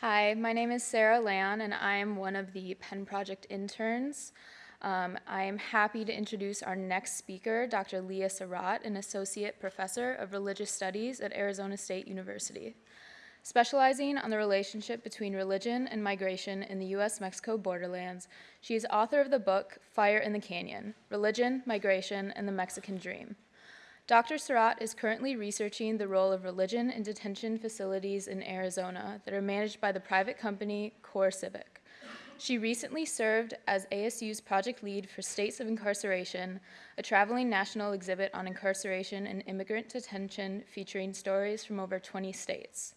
Hi, my name is Sarah Lan, and I am one of the Penn Project interns. Um, I am happy to introduce our next speaker, Dr. Leah Sarat, an associate professor of religious studies at Arizona State University. Specializing on the relationship between religion and migration in the U.S. Mexico borderlands, she is author of the book Fire in the Canyon Religion, Migration, and the Mexican Dream. Dr. Sarat is currently researching the role of religion in detention facilities in Arizona that are managed by the private company CoreCivic. She recently served as ASU's project lead for States of Incarceration, a traveling national exhibit on incarceration and immigrant detention featuring stories from over 20 states.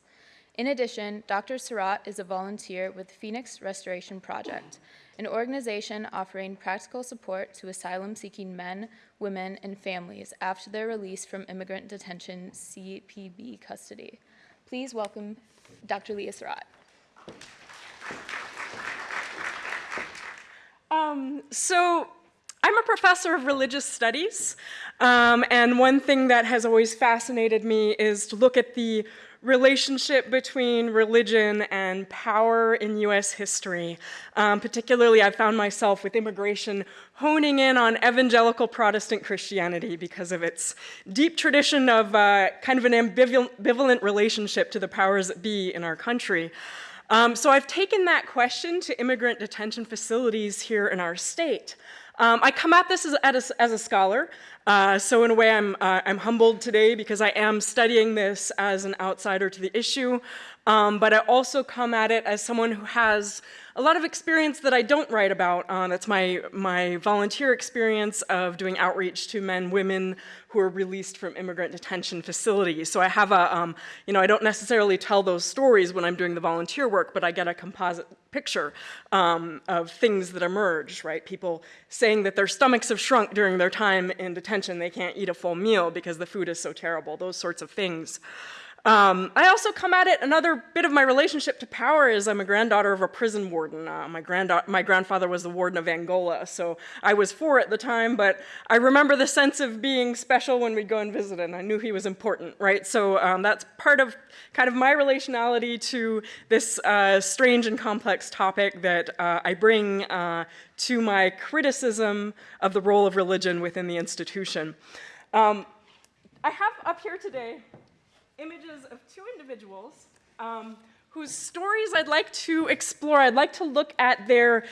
In addition, Dr. Sarat is a volunteer with Phoenix Restoration Project, an organization offering practical support to asylum-seeking men, women, and families after their release from immigrant detention CPB custody. Please welcome Dr. Leah Sarat. Um, so I'm a professor of religious studies, um, and one thing that has always fascinated me is to look at the relationship between religion and power in US history. Um, particularly, I found myself with immigration honing in on evangelical Protestant Christianity because of its deep tradition of uh, kind of an ambivalent relationship to the powers that be in our country. Um, so I've taken that question to immigrant detention facilities here in our state. Um, I come at this as, as, a, as a scholar, uh, so in a way I'm, uh, I'm humbled today because I am studying this as an outsider to the issue, um, but I also come at it as someone who has a lot of experience that I don't write about. Uh, that's my, my volunteer experience of doing outreach to men, women who are released from immigrant detention facilities. So I have a, um, you know, I don't necessarily tell those stories when I'm doing the volunteer work, but I get a composite picture um, of things that emerge, right? People saying that their stomachs have shrunk during their time in detention. They can't eat a full meal because the food is so terrible, those sorts of things. Um, I also come at it, another bit of my relationship to power is I'm a granddaughter of a prison warden. Uh, my, my grandfather was the warden of Angola, so I was four at the time, but I remember the sense of being special when we'd go and visit, and I knew he was important, right? So um, that's part of kind of my relationality to this uh, strange and complex topic that uh, I bring uh, to my criticism of the role of religion within the institution. Um, I have up here today images of two individuals um, whose stories I'd like to explore. I'd like to look at their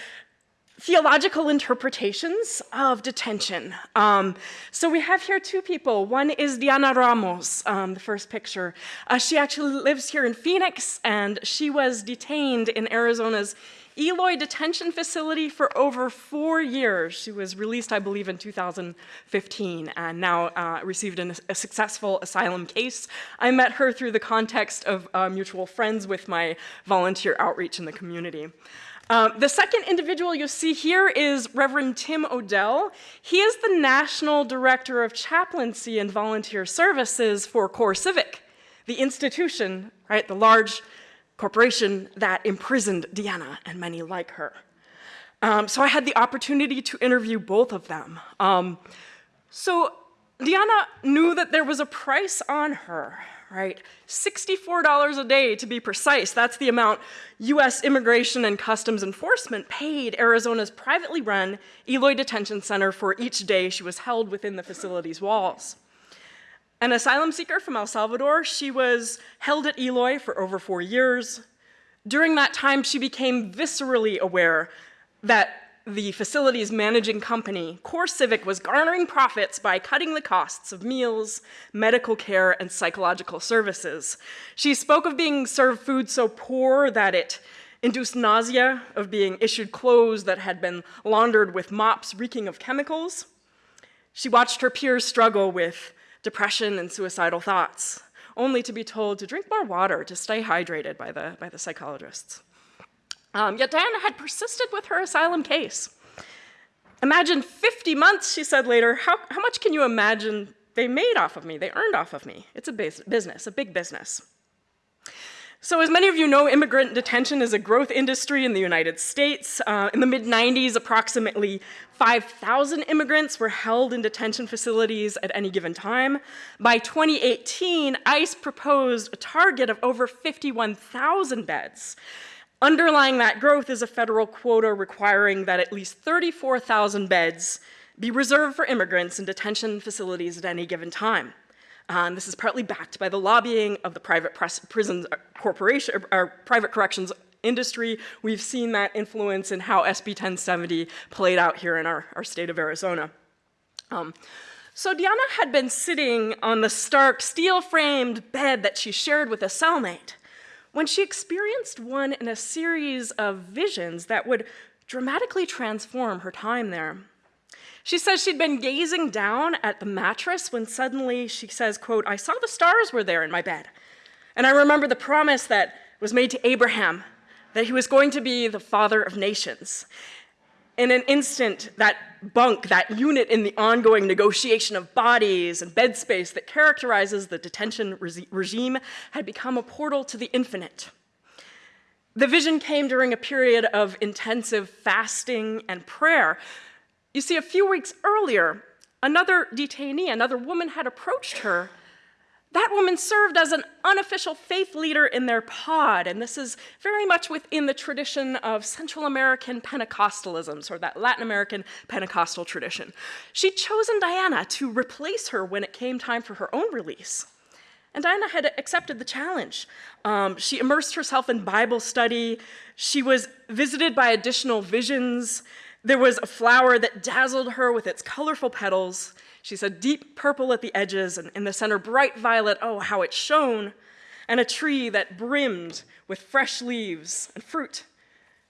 theological interpretations of detention. Um, so we have here two people. One is Diana Ramos, um, the first picture. Uh, she actually lives here in Phoenix, and she was detained in Arizona's Eloy detention facility for over four years. She was released, I believe, in 2015 and now uh, received an, a successful asylum case. I met her through the context of uh, mutual friends with my volunteer outreach in the community. Uh, the second individual you'll see here is Reverend Tim Odell. He is the National Director of Chaplaincy and Volunteer Services for CoreCivic, the institution, right, the large corporation that imprisoned Diana and many like her. Um, so I had the opportunity to interview both of them. Um, so Diana knew that there was a price on her, right? $64 a day to be precise. That's the amount US Immigration and Customs Enforcement paid Arizona's privately run Eloy Detention Center for each day she was held within the facility's walls. An asylum seeker from El Salvador, she was held at Eloy for over four years. During that time, she became viscerally aware that the facility's managing company, CoreCivic, was garnering profits by cutting the costs of meals, medical care, and psychological services. She spoke of being served food so poor that it induced nausea, of being issued clothes that had been laundered with mops reeking of chemicals. She watched her peers struggle with depression and suicidal thoughts, only to be told to drink more water to stay hydrated by the, by the psychologists. Um, yet Diana had persisted with her asylum case. Imagine 50 months, she said later. How, how much can you imagine they made off of me? They earned off of me. It's a business, a big business. So as many of you know, immigrant detention is a growth industry in the United States. Uh, in the mid-90s, approximately 5,000 immigrants were held in detention facilities at any given time. By 2018, ICE proposed a target of over 51,000 beds. Underlying that growth is a federal quota requiring that at least 34,000 beds be reserved for immigrants in detention facilities at any given time. Um, this is partly backed by the lobbying of the private prisons uh, corporation, or private corrections industry. We've seen that influence in how SB 1070 played out here in our, our state of Arizona. Um, so Diana had been sitting on the stark steel-framed bed that she shared with a cellmate when she experienced one in a series of visions that would dramatically transform her time there. She says she'd been gazing down at the mattress when suddenly she says, quote, I saw the stars were there in my bed. And I remember the promise that was made to Abraham that he was going to be the father of nations. In an instant, that bunk, that unit in the ongoing negotiation of bodies and bed space that characterizes the detention regime had become a portal to the infinite. The vision came during a period of intensive fasting and prayer, you see, a few weeks earlier, another detainee, another woman had approached her. That woman served as an unofficial faith leader in their pod, and this is very much within the tradition of Central American Pentecostalism, or that Latin American Pentecostal tradition. She'd chosen Diana to replace her when it came time for her own release. And Diana had accepted the challenge. Um, she immersed herself in Bible study. She was visited by additional visions. There was a flower that dazzled her with its colorful petals. She said deep purple at the edges, and in the center bright violet, oh, how it shone, and a tree that brimmed with fresh leaves and fruit,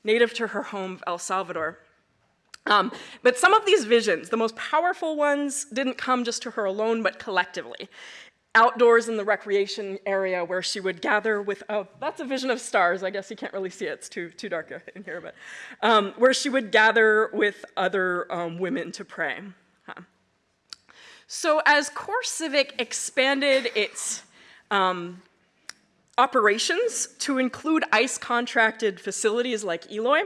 native to her home, of El Salvador. Um, but some of these visions, the most powerful ones, didn't come just to her alone, but collectively outdoors in the recreation area where she would gather with, oh, that's a vision of stars. I guess you can't really see it. It's too, too dark in here, but um, where she would gather with other um, women to pray. So as CoreCivic expanded its um, operations to include ICE contracted facilities like Eloy,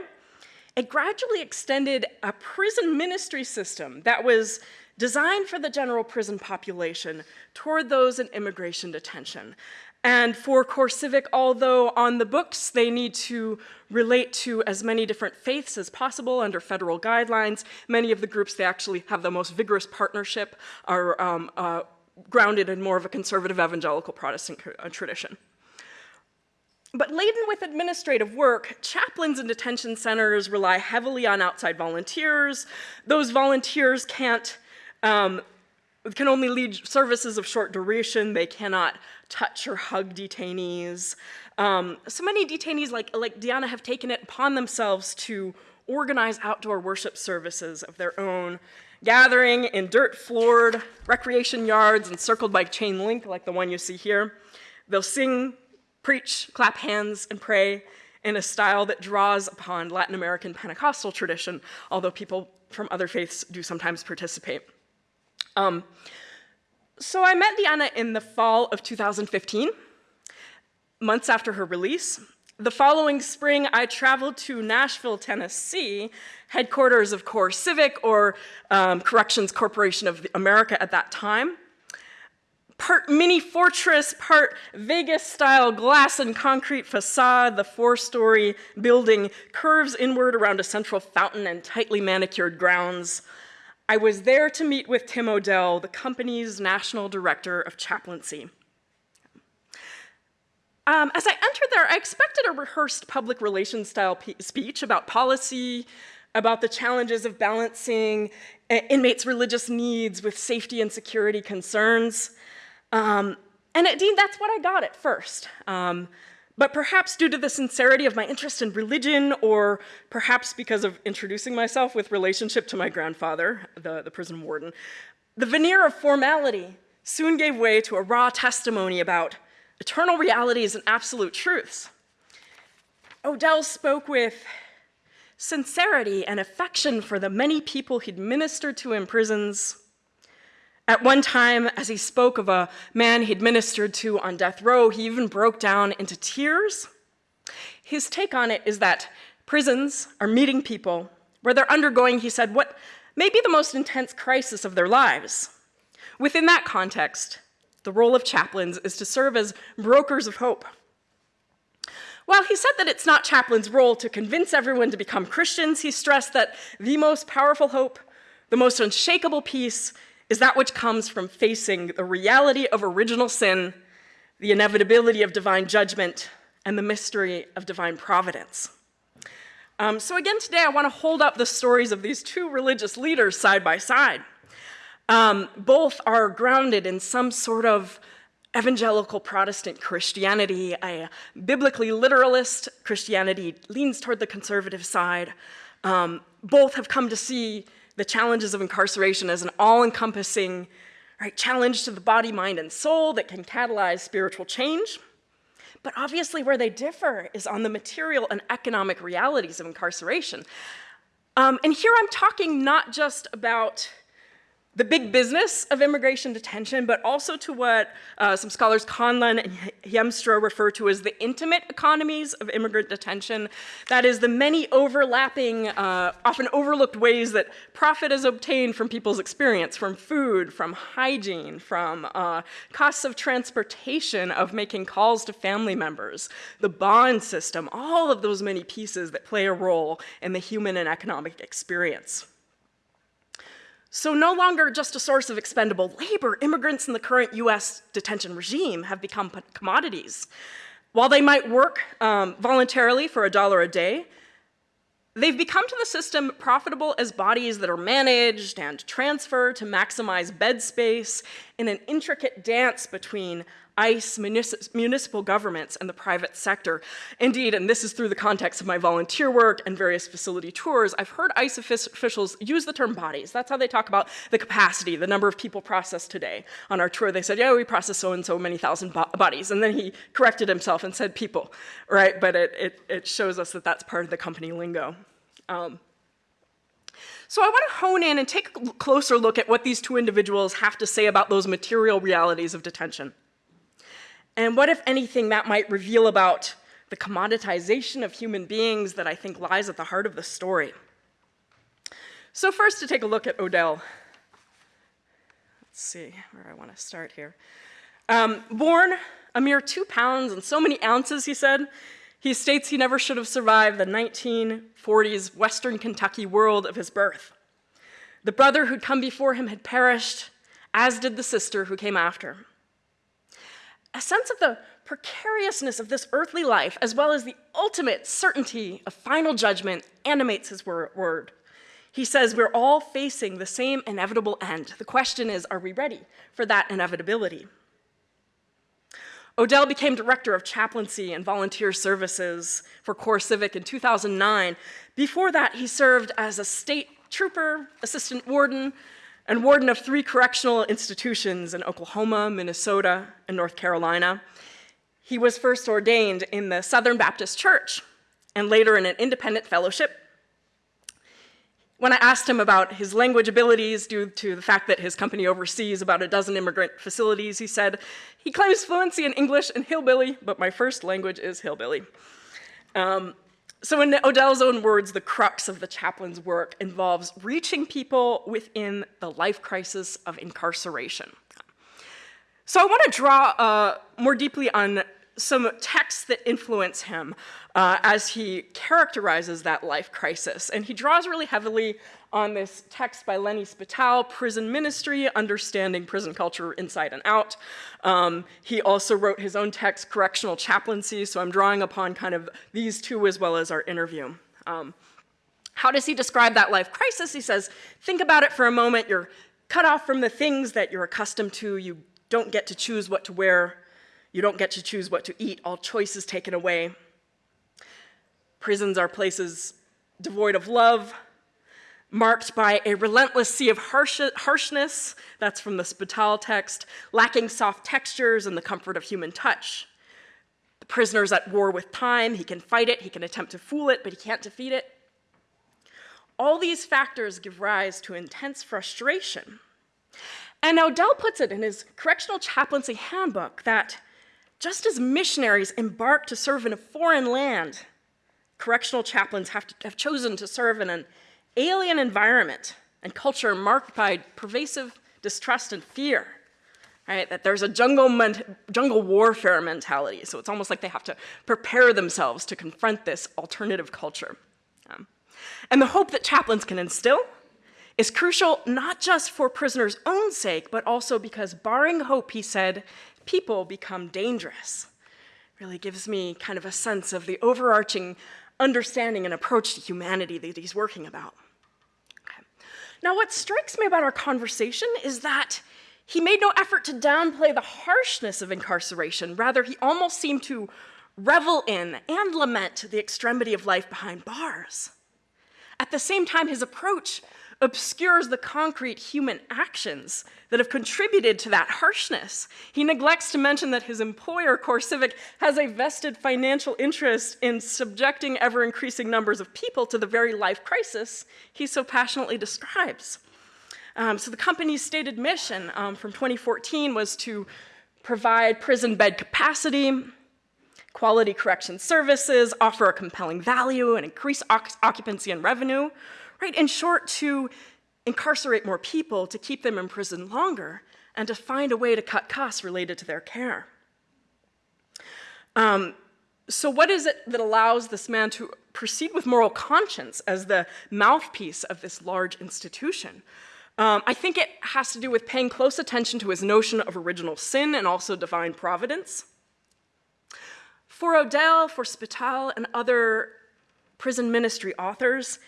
it gradually extended a prison ministry system that was designed for the general prison population toward those in immigration detention. And for CoreCivic, although on the books they need to relate to as many different faiths as possible under federal guidelines, many of the groups they actually have the most vigorous partnership are um, uh, grounded in more of a conservative evangelical Protestant uh, tradition. But laden with administrative work, chaplains in detention centers rely heavily on outside volunteers. Those volunteers can't um, can only lead services of short duration. They cannot touch or hug detainees. Um, so many detainees like, like Diana have taken it upon themselves to organize outdoor worship services of their own, gathering in dirt-floored recreation yards encircled by chain link like the one you see here. They'll sing, preach, clap hands, and pray in a style that draws upon Latin American Pentecostal tradition, although people from other faiths do sometimes participate. Um, so I met Diana in the fall of 2015, months after her release. The following spring, I traveled to Nashville, Tennessee, headquarters of CoreCivic, or um, Corrections Corporation of America at that time. Part mini fortress, part Vegas-style glass and concrete facade, the four-story building curves inward around a central fountain and tightly manicured grounds. I was there to meet with Tim Odell, the company's national director of chaplaincy. Um, as I entered there, I expected a rehearsed public relations style speech about policy, about the challenges of balancing uh, inmates' religious needs with safety and security concerns. Um, and indeed, that's what I got at first. Um, but perhaps due to the sincerity of my interest in religion, or perhaps because of introducing myself with relationship to my grandfather, the, the prison warden, the veneer of formality soon gave way to a raw testimony about eternal realities and absolute truths. Odell spoke with sincerity and affection for the many people he'd ministered to in prisons, At one time, as he spoke of a man he'd ministered to on death row, he even broke down into tears. His take on it is that prisons are meeting people where they're undergoing, he said, what may be the most intense crisis of their lives. Within that context, the role of chaplains is to serve as brokers of hope. While he said that it's not chaplains' role to convince everyone to become Christians, he stressed that the most powerful hope, the most unshakable peace, is that which comes from facing the reality of original sin, the inevitability of divine judgment, and the mystery of divine providence. Um, so again today I want to hold up the stories of these two religious leaders side by side. Um, both are grounded in some sort of evangelical Protestant Christianity, a biblically literalist Christianity leans toward the conservative side. Um, both have come to see the challenges of incarceration as an all-encompassing right, challenge to the body, mind, and soul that can catalyze spiritual change. But obviously where they differ is on the material and economic realities of incarceration. Um, and here I'm talking not just about the big business of immigration detention, but also to what uh, some scholars Conlon and Hiemstra refer to as the intimate economies of immigrant detention. That is the many overlapping, uh, often overlooked ways that profit is obtained from people's experience, from food, from hygiene, from uh, costs of transportation, of making calls to family members, the bond system, all of those many pieces that play a role in the human and economic experience. So no longer just a source of expendable labor, immigrants in the current US detention regime have become commodities. While they might work um, voluntarily for a dollar a day, they've become to the system profitable as bodies that are managed and transferred to maximize bed space in an intricate dance between ICE, municipal governments, and the private sector. Indeed, and this is through the context of my volunteer work and various facility tours, I've heard ICE officials use the term bodies. That's how they talk about the capacity, the number of people processed today. On our tour, they said, yeah, we process so-and-so many thousand bo bodies. And then he corrected himself and said people, right? But it, it, it shows us that that's part of the company lingo. Um, so I want to hone in and take a closer look at what these two individuals have to say about those material realities of detention. And what, if anything, that might reveal about the commoditization of human beings that I think lies at the heart of the story. So first to take a look at Odell. Let's see where I want to start here. Um, born a mere two pounds and so many ounces, he said, he states he never should have survived the 1940s Western Kentucky world of his birth. The brother who'd come before him had perished, as did the sister who came after a sense of the precariousness of this earthly life, as well as the ultimate certainty of final judgment, animates his word. He says we're all facing the same inevitable end. The question is, are we ready for that inevitability? Odell became director of chaplaincy and volunteer services for CoreCivic in 2009. Before that, he served as a state trooper, assistant warden, and warden of three correctional institutions in Oklahoma, Minnesota, and North Carolina. He was first ordained in the Southern Baptist Church and later in an independent fellowship. When I asked him about his language abilities due to the fact that his company oversees about a dozen immigrant facilities, he said, he claims fluency in English and hillbilly, but my first language is hillbilly. Um, so in Odell's own words, the crux of the chaplain's work involves reaching people within the life crisis of incarceration. So I want to draw uh, more deeply on some texts that influence him uh, as he characterizes that life crisis. And he draws really heavily on this text by Lennie Spitale, Prison Ministry, Understanding Prison Culture Inside and Out. Um, he also wrote his own text, Correctional Chaplaincy, so I'm drawing upon kind of these two as well as our interview. Um, how does he describe that life crisis? He says, think about it for a moment. You're cut off from the things that you're accustomed to. You don't get to choose what to wear. You don't get to choose what to eat. All choices taken away. Prisons are places devoid of love, marked by a relentless sea of harsh harshness, that's from the Spital text, lacking soft textures and the comfort of human touch. The prisoner's at war with time, he can fight it, he can attempt to fool it, but he can't defeat it. All these factors give rise to intense frustration. And Odell puts it in his Correctional Chaplaincy Handbook that just as missionaries embark to serve in a foreign land, correctional chaplains have, to, have chosen to serve in an alien environment and culture marked by pervasive distrust and fear. Right? That there's a jungle, jungle warfare mentality, so it's almost like they have to prepare themselves to confront this alternative culture. Um, and the hope that chaplains can instill is crucial not just for prisoners' own sake, but also because barring hope, he said, people become dangerous. Really gives me kind of a sense of the overarching understanding and approach to humanity that he's working about. Now, what strikes me about our conversation is that he made no effort to downplay the harshness of incarceration. Rather, he almost seemed to revel in and lament the extremity of life behind bars. At the same time, his approach obscures the concrete human actions that have contributed to that harshness. He neglects to mention that his employer, CoreCivic, has a vested financial interest in subjecting ever increasing numbers of people to the very life crisis he so passionately describes. Um, so the company's stated mission um, from 2014 was to provide prison bed capacity, quality correction services, offer a compelling value, and increase occupancy and revenue, right? In short, to incarcerate more people, to keep them in prison longer, and to find a way to cut costs related to their care. Um, so what is it that allows this man to proceed with moral conscience as the mouthpiece of this large institution? Um, I think it has to do with paying close attention to his notion of original sin and also divine providence. For Odell, for Spital, and other prison ministry authors,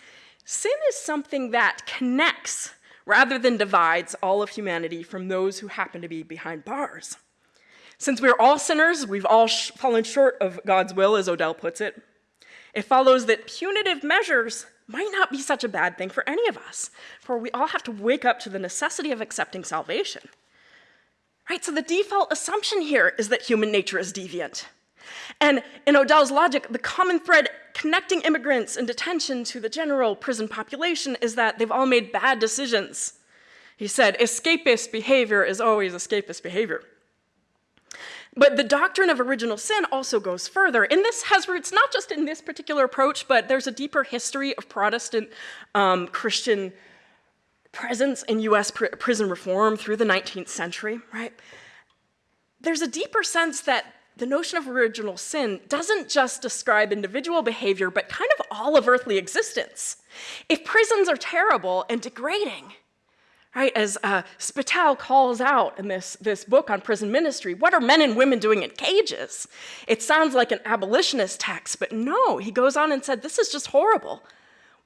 sin is something that connects rather than divides all of humanity from those who happen to be behind bars. Since we're all sinners, we've all sh fallen short of God's will, as Odell puts it, it follows that punitive measures might not be such a bad thing for any of us, for we all have to wake up to the necessity of accepting salvation. Right, so the default assumption here is that human nature is deviant. And in Odell's logic, the common thread connecting immigrants in detention to the general prison population is that they've all made bad decisions. He said, escapist behavior is always escapist behavior. But the doctrine of original sin also goes further. And this has roots not just in this particular approach, but there's a deeper history of Protestant um, Christian presence in US pr prison reform through the 19th century, right? There's a deeper sense that the notion of original sin doesn't just describe individual behavior, but kind of all of earthly existence. If prisons are terrible and degrading, right? As uh, Spittal calls out in this, this book on prison ministry, what are men and women doing in cages? It sounds like an abolitionist text, but no, he goes on and said, this is just horrible.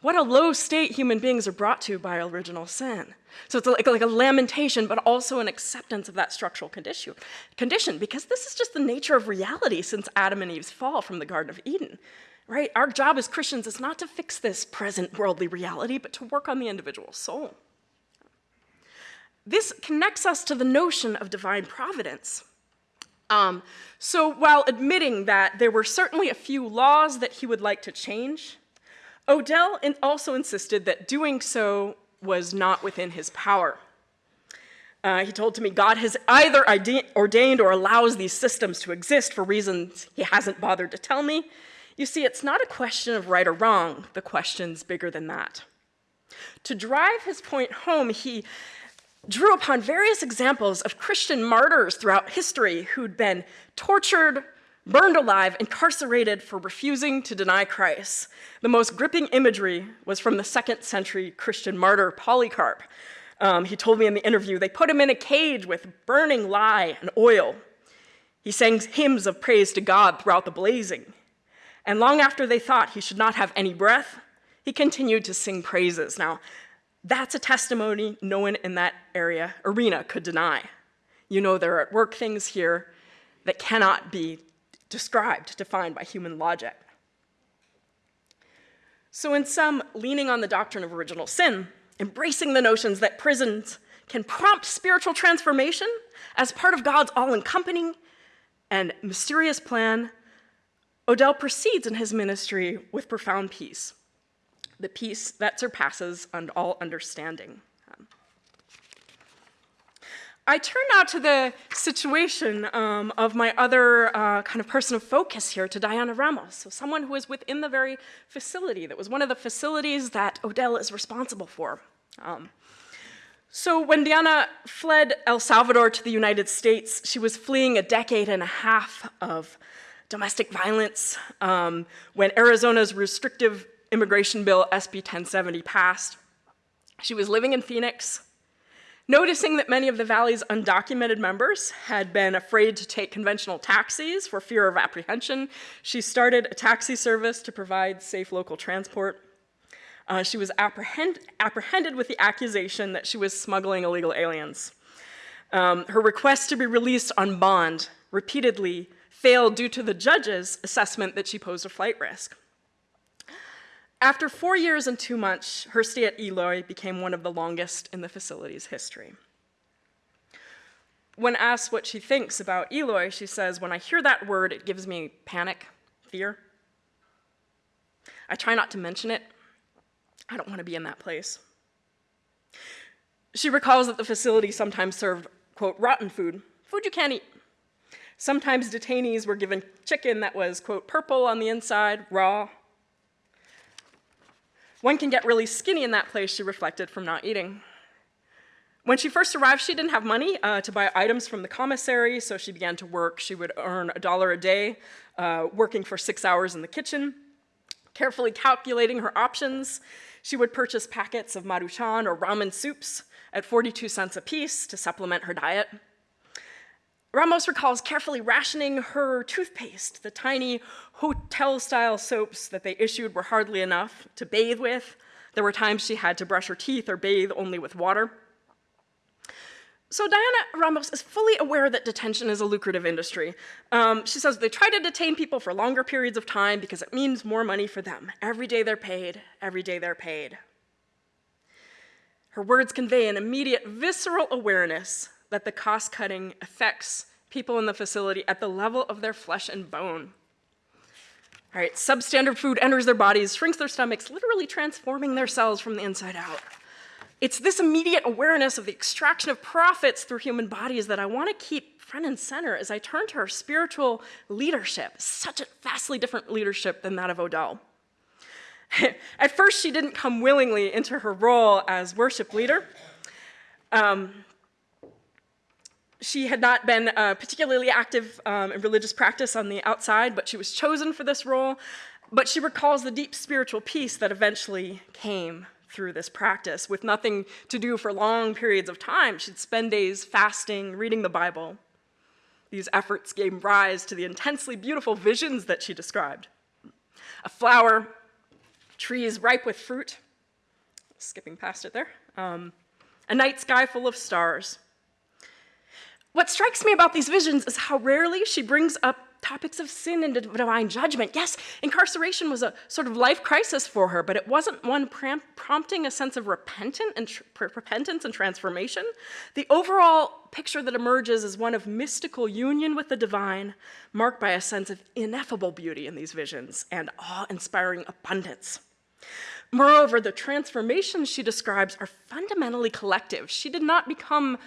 What a low state human beings are brought to by original sin. So it's like, like a lamentation, but also an acceptance of that structural condition, condition, because this is just the nature of reality since Adam and Eve's fall from the Garden of Eden. Right? Our job as Christians is not to fix this present worldly reality, but to work on the individual soul. This connects us to the notion of divine providence. Um, so while admitting that there were certainly a few laws that he would like to change, Odell also insisted that doing so was not within his power. Uh, he told to me, God has either ordained or allows these systems to exist for reasons he hasn't bothered to tell me. You see, it's not a question of right or wrong. The question's bigger than that. To drive his point home, he drew upon various examples of Christian martyrs throughout history who'd been tortured, burned alive, incarcerated for refusing to deny Christ. The most gripping imagery was from the second century Christian martyr Polycarp. Um, he told me in the interview, they put him in a cage with burning lye and oil. He sang hymns of praise to God throughout the blazing. And long after they thought he should not have any breath, he continued to sing praises. Now, that's a testimony no one in that area, arena, could deny. You know there are at work things here that cannot be described, defined by human logic. So in sum, leaning on the doctrine of original sin, embracing the notions that prisons can prompt spiritual transformation as part of God's all-encompassing and mysterious plan, Odell proceeds in his ministry with profound peace the peace that surpasses all understanding. I turn now to the situation um, of my other uh, kind of person of focus here, to Diana Ramos, so someone who is within the very facility that was one of the facilities that Odell is responsible for. Um, so when Diana fled El Salvador to the United States, she was fleeing a decade and a half of domestic violence um, when Arizona's restrictive immigration bill, SB 1070, passed. She was living in Phoenix, noticing that many of the Valley's undocumented members had been afraid to take conventional taxis for fear of apprehension. She started a taxi service to provide safe local transport. Uh, she was apprehend apprehended with the accusation that she was smuggling illegal aliens. Um, her request to be released on bond repeatedly failed due to the judge's assessment that she posed a flight risk. After four years and two months, her stay at Eloy became one of the longest in the facility's history. When asked what she thinks about Eloy, she says, When I hear that word, it gives me panic, fear. I try not to mention it. I don't want to be in that place. She recalls that the facility sometimes served, quote, rotten food, food you can't eat. Sometimes detainees were given chicken that was, quote, purple on the inside, raw, one can get really skinny in that place, she reflected, from not eating. When she first arrived, she didn't have money uh, to buy items from the commissary, so she began to work. She would earn a dollar a day, uh, working for six hours in the kitchen. Carefully calculating her options, she would purchase packets of maruchan or ramen soups at 42 cents a piece to supplement her diet. Ramos recalls carefully rationing her toothpaste. The tiny hotel-style soaps that they issued were hardly enough to bathe with. There were times she had to brush her teeth or bathe only with water. So Diana Ramos is fully aware that detention is a lucrative industry. Um, she says they try to detain people for longer periods of time because it means more money for them. Every day they're paid, every day they're paid. Her words convey an immediate visceral awareness that the cost cutting affects people in the facility at the level of their flesh and bone. All right, substandard food enters their bodies, shrinks their stomachs, literally transforming their cells from the inside out. It's this immediate awareness of the extraction of profits through human bodies that I want to keep front and center as I turn to her spiritual leadership, such a vastly different leadership than that of Odell. At first, she didn't come willingly into her role as worship leader. Um, she had not been uh, particularly active um, in religious practice on the outside, but she was chosen for this role. But she recalls the deep spiritual peace that eventually came through this practice. With nothing to do for long periods of time, she'd spend days fasting, reading the Bible. These efforts gave rise to the intensely beautiful visions that she described. A flower, trees ripe with fruit, skipping past it there, um, a night sky full of stars, what strikes me about these visions is how rarely she brings up topics of sin and divine judgment. Yes, incarceration was a sort of life crisis for her, but it wasn't one prompting a sense of repentant and repentance and transformation. The overall picture that emerges is one of mystical union with the divine, marked by a sense of ineffable beauty in these visions and awe-inspiring abundance. Moreover, the transformations she describes are fundamentally collective. She did not become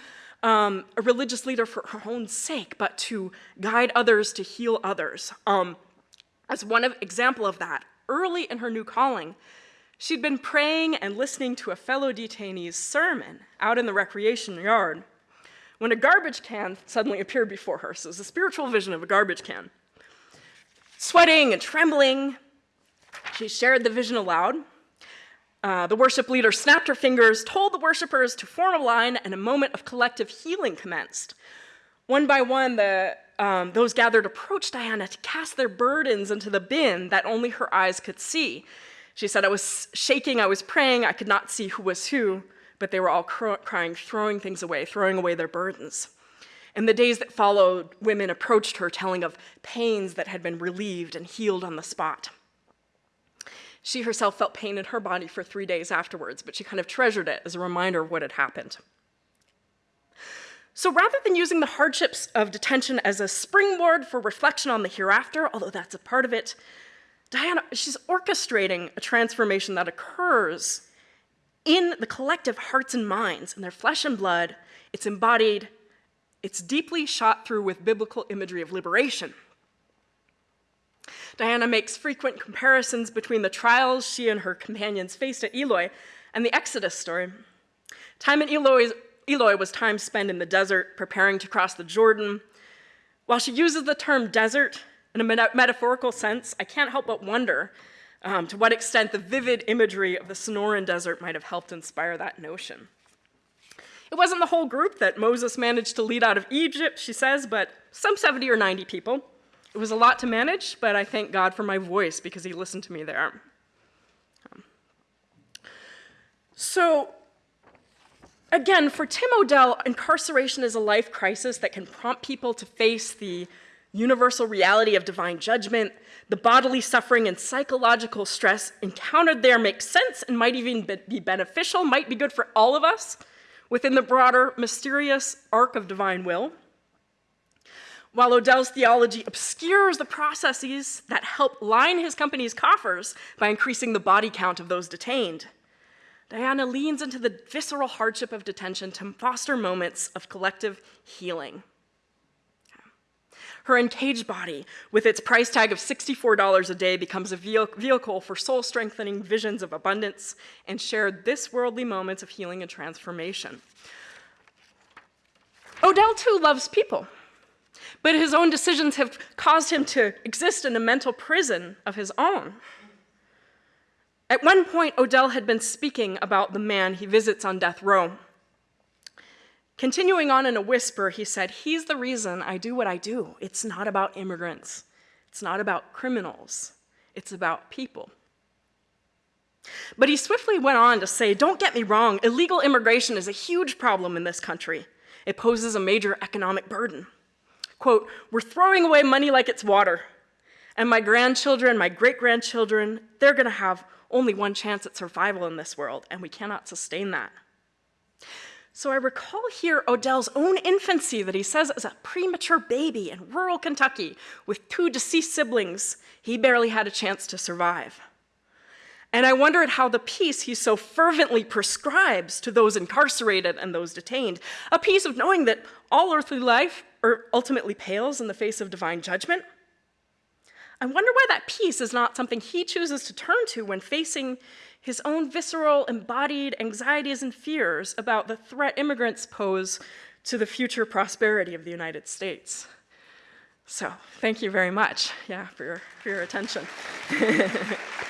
um, a religious leader for her own sake, but to guide others, to heal others. Um, as one of, example of that, early in her new calling, she'd been praying and listening to a fellow detainee's sermon out in the recreation yard when a garbage can suddenly appeared before her. So it was a spiritual vision of a garbage can. Sweating and trembling, she shared the vision aloud, uh, the worship leader snapped her fingers, told the worshipers to form a line, and a moment of collective healing commenced. One by one, the, um, those gathered approached Diana to cast their burdens into the bin that only her eyes could see. She said, I was shaking, I was praying, I could not see who was who, but they were all crying, throwing things away, throwing away their burdens. In the days that followed, women approached her telling of pains that had been relieved and healed on the spot. She herself felt pain in her body for three days afterwards, but she kind of treasured it as a reminder of what had happened. So rather than using the hardships of detention as a springboard for reflection on the hereafter, although that's a part of it, Diana, she's orchestrating a transformation that occurs in the collective hearts and minds, in their flesh and blood. It's embodied It's deeply shot through with biblical imagery of liberation. Diana makes frequent comparisons between the trials she and her companions faced at Eloy and the Exodus story. Time in Eloy, Eloy was time spent in the desert preparing to cross the Jordan. While she uses the term desert in a meta metaphorical sense, I can't help but wonder um, to what extent the vivid imagery of the Sonoran Desert might have helped inspire that notion. It wasn't the whole group that Moses managed to lead out of Egypt, she says, but some 70 or 90 people. It was a lot to manage, but I thank God for my voice because he listened to me there. Um, so, again, for Tim Odell, incarceration is a life crisis that can prompt people to face the universal reality of divine judgment, the bodily suffering and psychological stress encountered there makes sense and might even be beneficial, might be good for all of us within the broader mysterious arc of divine will. While Odell's theology obscures the processes that help line his company's coffers by increasing the body count of those detained, Diana leans into the visceral hardship of detention to foster moments of collective healing. Her encaged body, with its price tag of $64 a day, becomes a vehicle for soul strengthening visions of abundance and shared this worldly moments of healing and transformation. Odell, too, loves people, but his own decisions have caused him to exist in a mental prison of his own. At one point, Odell had been speaking about the man he visits on death row. Continuing on in a whisper, he said, He's the reason I do what I do. It's not about immigrants, it's not about criminals, it's about people. But he swiftly went on to say, Don't get me wrong, illegal immigration is a huge problem in this country. It poses a major economic burden. Quote, We're throwing away money like it's water. And my grandchildren, my great grandchildren, they're going to have only one chance at survival in this world, and we cannot sustain that. So I recall here Odell's own infancy that he says as a premature baby in rural Kentucky with two deceased siblings, he barely had a chance to survive. And I wonder at how the peace he so fervently prescribes to those incarcerated and those detained, a peace of knowing that all earthly life ultimately pales in the face of divine judgment. I wonder why that peace is not something he chooses to turn to when facing his own visceral, embodied anxieties and fears about the threat immigrants pose to the future prosperity of the United States. So thank you very much, yeah, for your, for your attention.